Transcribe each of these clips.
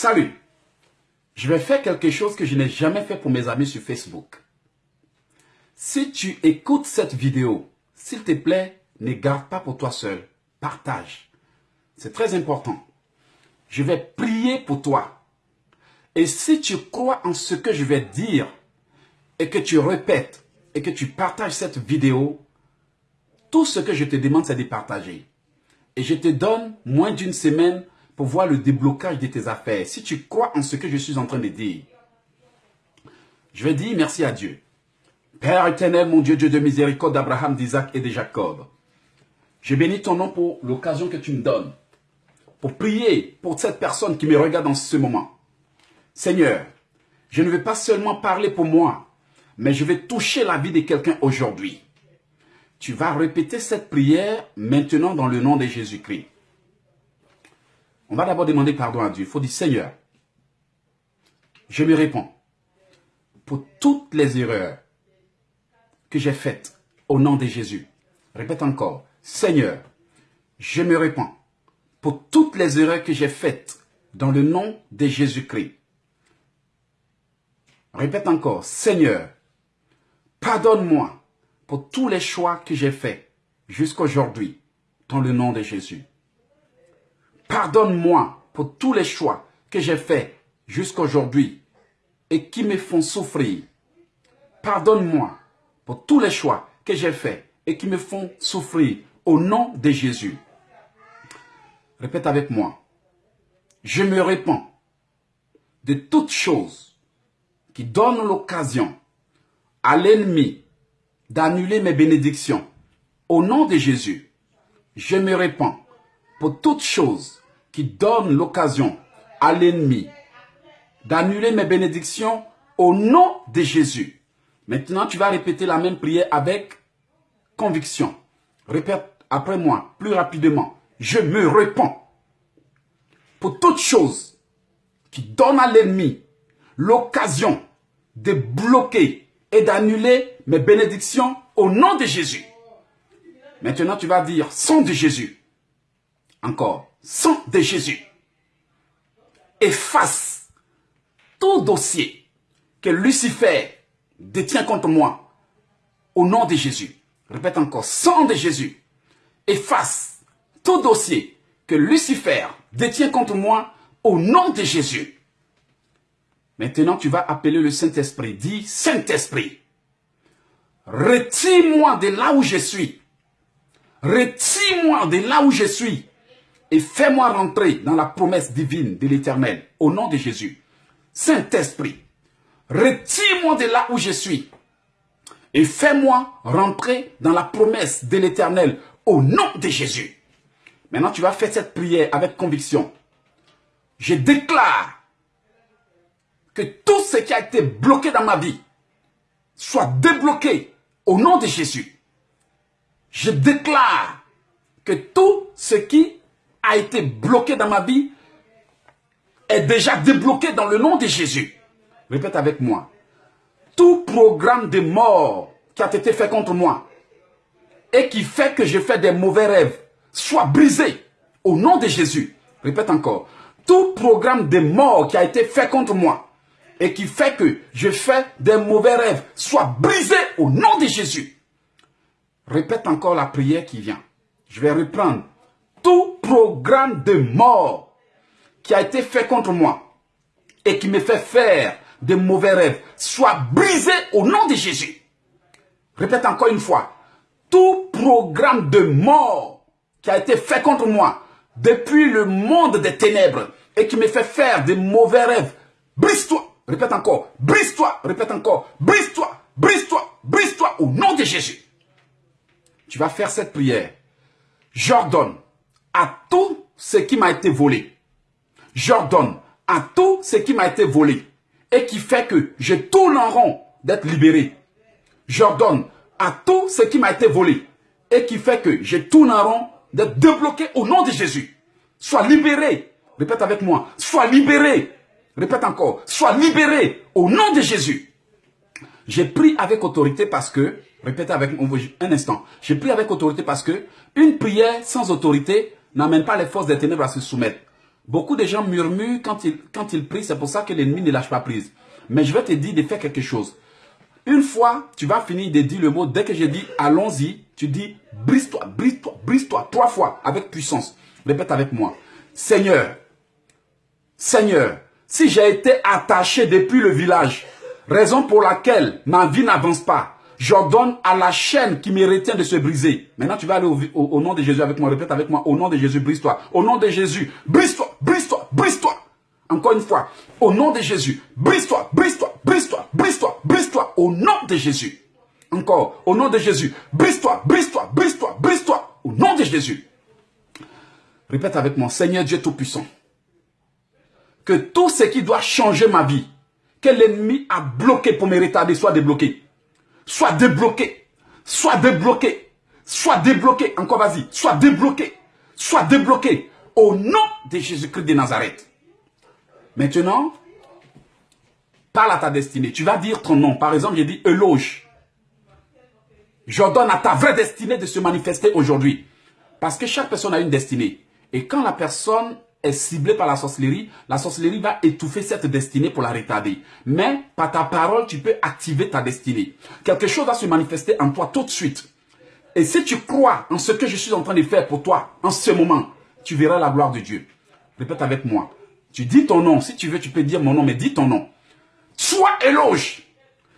Salut. Je vais faire quelque chose que je n'ai jamais fait pour mes amis sur Facebook. Si tu écoutes cette vidéo, s'il te plaît, ne garde pas pour toi seul. Partage. C'est très important. Je vais prier pour toi. Et si tu crois en ce que je vais dire et que tu répètes et que tu partages cette vidéo, tout ce que je te demande, c'est de partager. Et je te donne moins d'une semaine pour voir le déblocage de tes affaires. Si tu crois en ce que je suis en train de dire, je vais dire merci à Dieu. Père éternel, mon Dieu, Dieu de miséricorde d'Abraham, d'Isaac et de Jacob. Je bénis ton nom pour l'occasion que tu me donnes. Pour prier pour cette personne qui me regarde en ce moment. Seigneur, je ne vais pas seulement parler pour moi, mais je vais toucher la vie de quelqu'un aujourd'hui. Tu vas répéter cette prière maintenant dans le nom de Jésus-Christ. On va d'abord demander pardon à Dieu. Il faut dire, Seigneur, je me réponds pour toutes les erreurs que j'ai faites au nom de Jésus. Répète encore, Seigneur, je me réponds pour toutes les erreurs que j'ai faites dans le nom de Jésus-Christ. Répète encore, Seigneur, pardonne-moi pour tous les choix que j'ai faits jusqu'aujourd'hui dans le nom de Jésus. Pardonne-moi pour tous les choix que j'ai faits jusqu'aujourd'hui et qui me font souffrir. Pardonne-moi pour tous les choix que j'ai faits et qui me font souffrir au nom de Jésus. Répète avec moi. Je me répands de toutes choses qui donnent l'occasion à l'ennemi d'annuler mes bénédictions. Au nom de Jésus, je me répands pour toutes choses qui donnent l'occasion à l'ennemi d'annuler mes bénédictions au nom de Jésus. Maintenant, tu vas répéter la même prière avec conviction. Répète après moi, plus rapidement. Je me réponds pour toutes choses qui donnent à l'ennemi l'occasion de bloquer et d'annuler mes bénédictions au nom de Jésus. Maintenant, tu vas dire, sang de Jésus. Encore, sang de Jésus. Efface tout dossier que Lucifer détient contre moi au nom de Jésus. Répète encore, sang de Jésus. Efface tout dossier que Lucifer détient contre moi au nom de Jésus. Maintenant, tu vas appeler le Saint-Esprit. Dis, Saint-Esprit, retire-moi de là où je suis. Retire-moi de là où je suis. Et fais-moi rentrer dans la promesse divine de l'Éternel. Au nom de Jésus. Saint-Esprit, retire-moi de là où je suis. Et fais-moi rentrer dans la promesse de l'Éternel. Au nom de Jésus. Maintenant, tu vas faire cette prière avec conviction. Je déclare que tout ce qui a été bloqué dans ma vie soit débloqué au nom de Jésus. Je déclare que tout ce qui a été bloqué dans ma vie est déjà débloqué dans le nom de Jésus. Répète avec moi. Tout programme de mort qui a été fait contre moi et qui fait que je fais des mauvais rêves soit brisé au nom de Jésus. Répète encore. Tout programme de mort qui a été fait contre moi et qui fait que je fais des mauvais rêves soit brisé au nom de Jésus. Répète encore la prière qui vient. Je vais reprendre. Tout programme de mort qui a été fait contre moi et qui me fait faire des mauvais rêves soit brisé au nom de Jésus. Répète encore une fois. Tout programme de mort qui a été fait contre moi depuis le monde des ténèbres et qui me fait faire des mauvais rêves. Brise-toi. Répète encore. Brise-toi. Répète encore. Brise-toi. Brise-toi. Brise-toi au nom de Jésus. Tu vas faire cette prière. J'ordonne à tout ce qui m'a été volé. J'ordonne à tout ce qui m'a été volé et qui fait que je tourne en rond d'être libéré. J'ordonne à tout ce qui m'a été volé et qui fait que je tourne en rond d'être débloqué au nom de Jésus. Sois libéré. Répète avec moi. Sois libéré. Répète encore. Sois libéré au nom de Jésus. J'ai pris avec autorité parce que, répétez avec moi un instant. J'ai pris avec autorité parce que une prière sans autorité n'amène pas les forces des ténèbres à se soumettre. Beaucoup de gens murmurent quand ils, quand ils prient, c'est pour ça que l'ennemi ne lâche pas prise. Mais je vais te dire de faire quelque chose. Une fois, tu vas finir de dire le mot, dès que j'ai dit allons-y, tu dis brise-toi, brise-toi, brise-toi, trois fois, avec puissance. Répète avec moi. Seigneur, Seigneur, si j'ai été attaché depuis le village, raison pour laquelle ma vie n'avance pas, j'ordonne à la chaîne qui me retient de se briser. Maintenant, tu vas aller au, nom de Jésus avec moi. Répète avec moi. Au nom de Jésus, brise-toi. Au nom de Jésus, brise-toi, brise-toi, brise-toi. Encore une fois. Au nom de Jésus, brise-toi, brise-toi, brise-toi, brise-toi, brise-toi. Au nom de Jésus. Encore. Au nom de Jésus, brise-toi, brise-toi, brise-toi, brise-toi. Au nom de Jésus. Répète avec moi. Seigneur Dieu Tout-Puissant. Que tout ce qui doit changer ma vie, que l'ennemi a bloqué pour me retarder, soit débloqué soit débloqué, soit débloqué, soit débloqué, encore vas-y, soit débloqué, soit débloqué, au nom de Jésus-Christ de Nazareth. Maintenant, parle à ta destinée. Tu vas dire ton nom. Par exemple, j'ai dit éloge. J'ordonne à ta vraie destinée de se manifester aujourd'hui. Parce que chaque personne a une destinée. Et quand la personne est ciblé par la sorcellerie, la sorcellerie va étouffer cette destinée pour la retarder. Mais par ta parole, tu peux activer ta destinée. Quelque chose va se manifester en toi tout de suite. Et si tu crois en ce que je suis en train de faire pour toi en ce moment, tu verras la gloire de Dieu. Répète avec moi. Tu dis ton nom. Si tu veux, tu peux dire mon nom, mais dis ton nom. Sois éloge.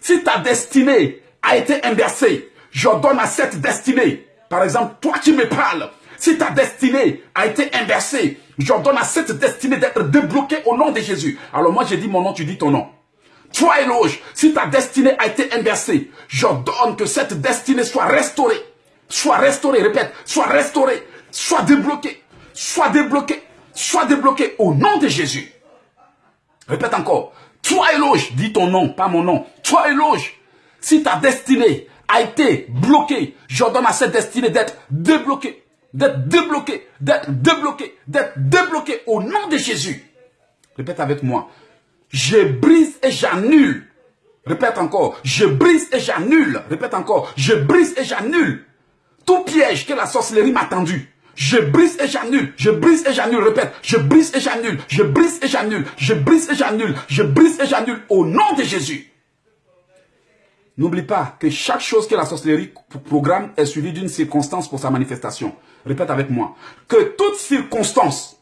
Si ta destinée a été inversée, je donne à cette destinée. Par exemple, toi qui me parles, si ta destinée a été inversée, j'ordonne à cette destinée d'être débloquée au nom de Jésus. Alors moi, j'ai dit mon nom, tu dis ton nom. Toi, éloge, si ta destinée a été inversée, j'ordonne que cette destinée soit restaurée. Soit restaurée, répète, soit restaurée, soit débloquée, soit débloquée, soit débloquée au nom de Jésus. Répète encore. Toi, éloge, dis ton nom, pas mon nom. Toi, éloge, si ta destinée a été bloquée, j'ordonne à cette destinée d'être débloquée d'être débloqué, d'être débloqué, d'être débloqué au nom de Jésus. Répète avec moi. Je brise et j'annule. Répète encore. Je brise et j'annule. Répète encore. Je brise et j'annule. Tout piège que la sorcellerie m'a tendu. Je brise et j'annule. Je brise et j'annule. Répète. Je brise et j'annule. Je brise et j'annule. Je brise et j'annule. Je brise et j'annule au nom de Jésus. N'oublie pas que chaque chose que la sorcellerie programme est suivie d'une circonstance pour sa manifestation. Répète avec moi. Que toute circonstance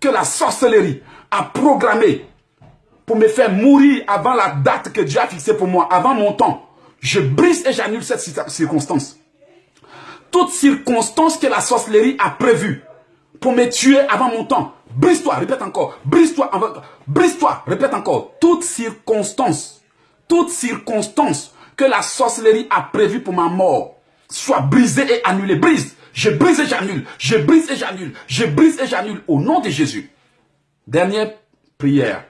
que la sorcellerie a programmée pour me faire mourir avant la date que Dieu a fixée pour moi, avant mon temps, je brise et j'annule cette circonstance. Toute circonstance que la sorcellerie a prévue pour me tuer avant mon temps, brise-toi, répète encore, brise-toi, brise-toi, répète encore, toute circonstance toute circonstance que la sorcellerie a prévue pour ma mort soit brisée et annulée. Brise. Je brise et j'annule. Je brise et j'annule. Je brise et j'annule au nom de Jésus. Dernière prière.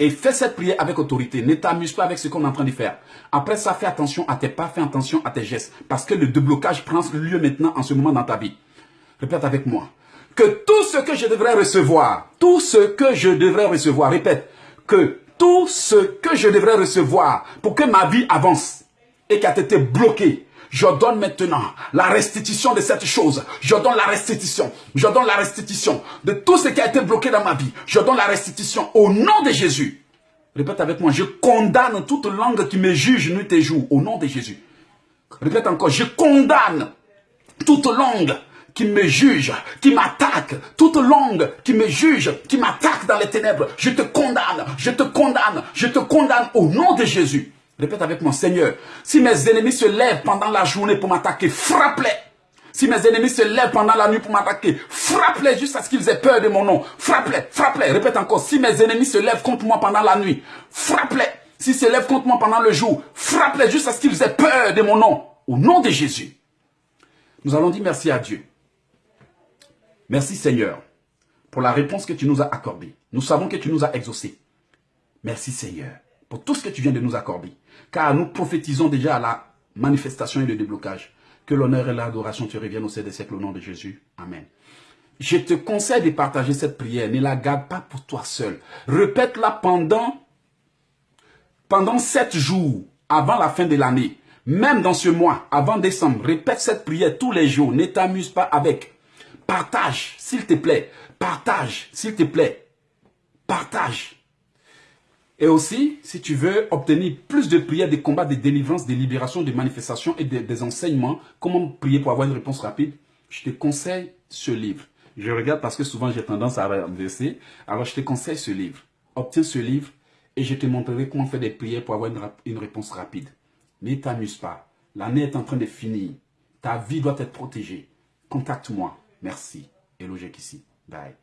Et fais cette prière avec autorité. Ne t'amuse pas avec ce qu'on est en train de faire. Après ça, fais attention à tes pas, fais attention à tes gestes. Parce que le déblocage prend lieu maintenant en ce moment dans ta vie. Répète avec moi. Que tout ce que je devrais recevoir, tout ce que je devrais recevoir, répète, que tout ce que je devrais recevoir pour que ma vie avance et qui a été bloqué, je donne maintenant la restitution de cette chose. Je donne la restitution. Je donne la restitution de tout ce qui a été bloqué dans ma vie. Je donne la restitution au nom de Jésus. Répète avec moi, je condamne toute langue qui me juge nuit et jour au nom de Jésus. Répète encore, je condamne toute langue qui me juge, qui m'attaque, toute langue qui me juge, qui m'attaque dans les ténèbres, je te condamne, je te condamne, je te condamne au nom de Jésus. Répète avec moi, Seigneur, si mes ennemis se lèvent pendant la journée pour m'attaquer, frappe-les. Si mes ennemis se lèvent pendant la nuit pour m'attaquer, frappe-les jusqu'à ce qu'ils aient peur de mon nom. Frappe-les, frappe-les. Répète encore, si mes ennemis se lèvent contre moi pendant la nuit, frappe-les. S'ils se lèvent contre moi pendant le jour, frappe-les jusqu'à ce qu'ils aient peur de mon nom. Au nom de Jésus. Nous allons dire merci à Dieu. Merci Seigneur pour la réponse que tu nous as accordée. Nous savons que tu nous as exaucés. Merci Seigneur pour tout ce que tu viens de nous accorder. Car nous prophétisons déjà à la manifestation et le déblocage. Que l'honneur et l'adoration te reviennent au sein des siècles au nom de Jésus. Amen. Je te conseille de partager cette prière. Ne la garde pas pour toi seul. Répète-la pendant, pendant sept jours avant la fin de l'année. Même dans ce mois, avant décembre, répète cette prière tous les jours. Ne t'amuse pas avec. Partage, s'il te plaît. Partage, s'il te plaît. Partage. Et aussi, si tu veux obtenir plus de prières, des combats, des délivrances, des libérations, des manifestations et des, enseignements, comment prier pour avoir une réponse rapide, je te conseille ce livre. Je regarde parce que souvent j'ai tendance à renverser. Alors je te conseille ce livre. Obtiens ce livre et je te montrerai comment faire des prières pour avoir une réponse rapide. Ne t'amuse pas. L'année est en train de finir. Ta vie doit être protégée. Contacte-moi. Merci. Hello, ici. Bye.